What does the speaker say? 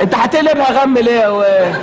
انت هتقلبها غم ليه؟ يا واد